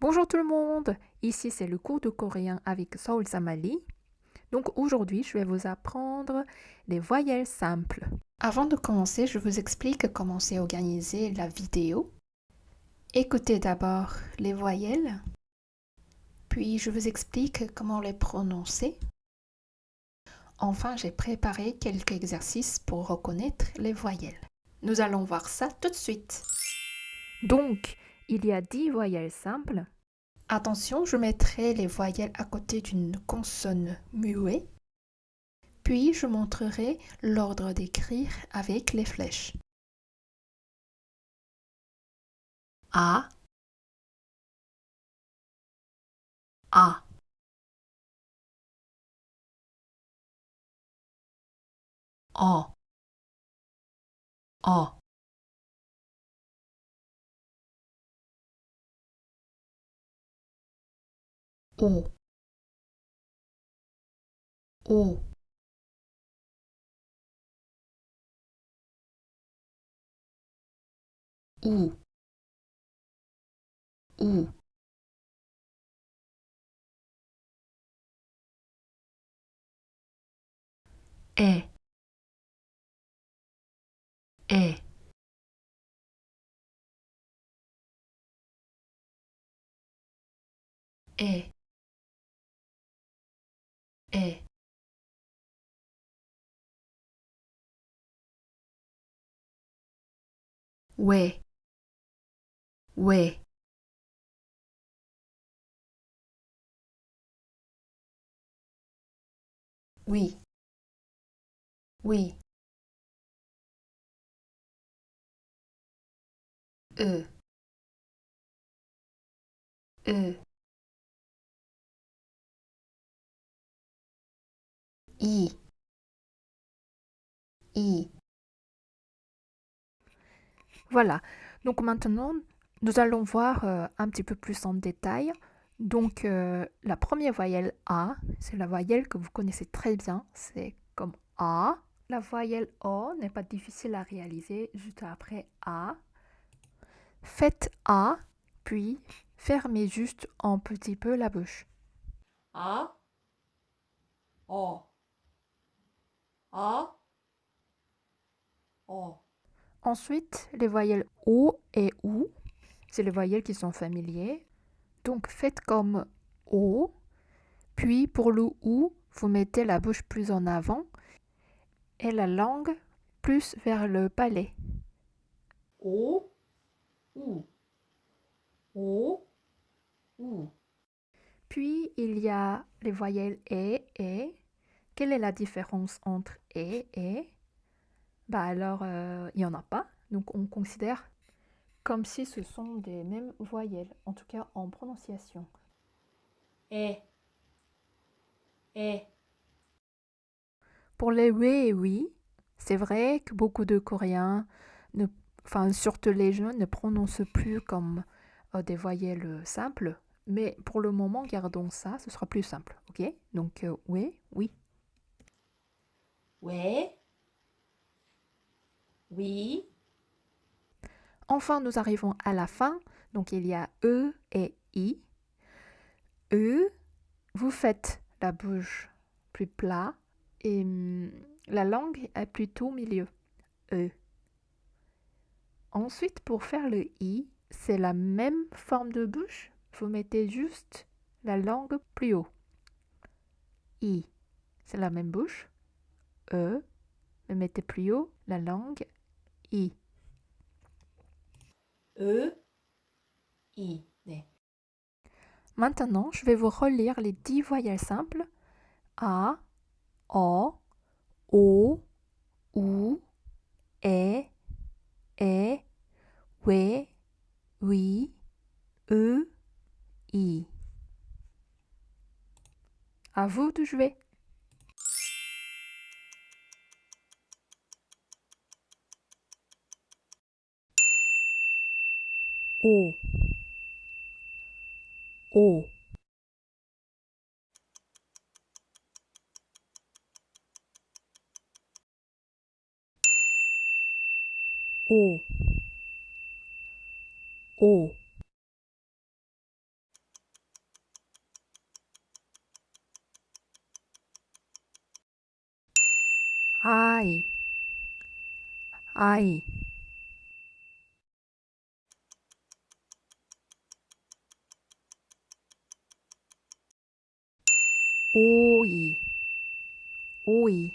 Bonjour tout le monde, ici c'est le cours de coréen avec Seoul Samali. Donc aujourd'hui je vais vous apprendre les voyelles simples. Avant de commencer, je vous explique comment c'est organisé la vidéo. Écoutez d'abord les voyelles, puis je vous explique comment les prononcer. Enfin, j'ai préparé quelques exercices pour reconnaître les voyelles. Nous allons voir ça tout de suite. Donc, il y a 10 voyelles simples. Attention, je mettrai les voyelles à côté d'une consonne muette. Puis, je montrerai l'ordre d'écrire avec les flèches. A A O O O O U U E E E We We Oui. Oui. E. E. I. I Voilà, donc maintenant nous allons voir euh, un petit peu plus en détail. Donc euh, la première voyelle A, c'est la voyelle que vous connaissez très bien, c'est comme A. La voyelle O n'est pas difficile à réaliser juste après A. Faites A, puis fermez juste un petit peu la bouche. A, O, A, O. Ensuite, les voyelles O et OU, c'est les voyelles qui sont familiers. Donc faites comme O, puis pour le OU, vous mettez la bouche plus en avant et la langue plus vers le palais. O, U. O, U. Puis il y a les voyelles E et. Quelle est la différence entre E et Bah alors, euh, il n'y en a pas. Donc on considère comme si ce sont des mêmes voyelles, en tout cas en prononciation. E. E. Pour les oui et oui, c'est vrai que beaucoup de Coréens, ne, enfin surtout les jeunes, ne prononcent plus comme euh, des voyelles euh, simples. Mais pour le moment, gardons ça, ce sera plus simple. Ok? Donc euh, oui, oui. Ouais. Oui. Enfin, nous arrivons à la fin. Donc il y a E et I. E, vous faites la bouche plus plat et hum, la langue est plutôt milieu. E. Ensuite, pour faire le I, c'est la même forme de bouche. Vous mettez juste la langue plus haut. I, c'est la même bouche. E, mais mettez plus haut la langue I. E, I. 네. Maintenant, je vais vous relire les dix voyelles simples. A, O, O, OU, E, E, WE, WI, E, I. À vous de jouer. 五五。五五，i i。I 오이 오이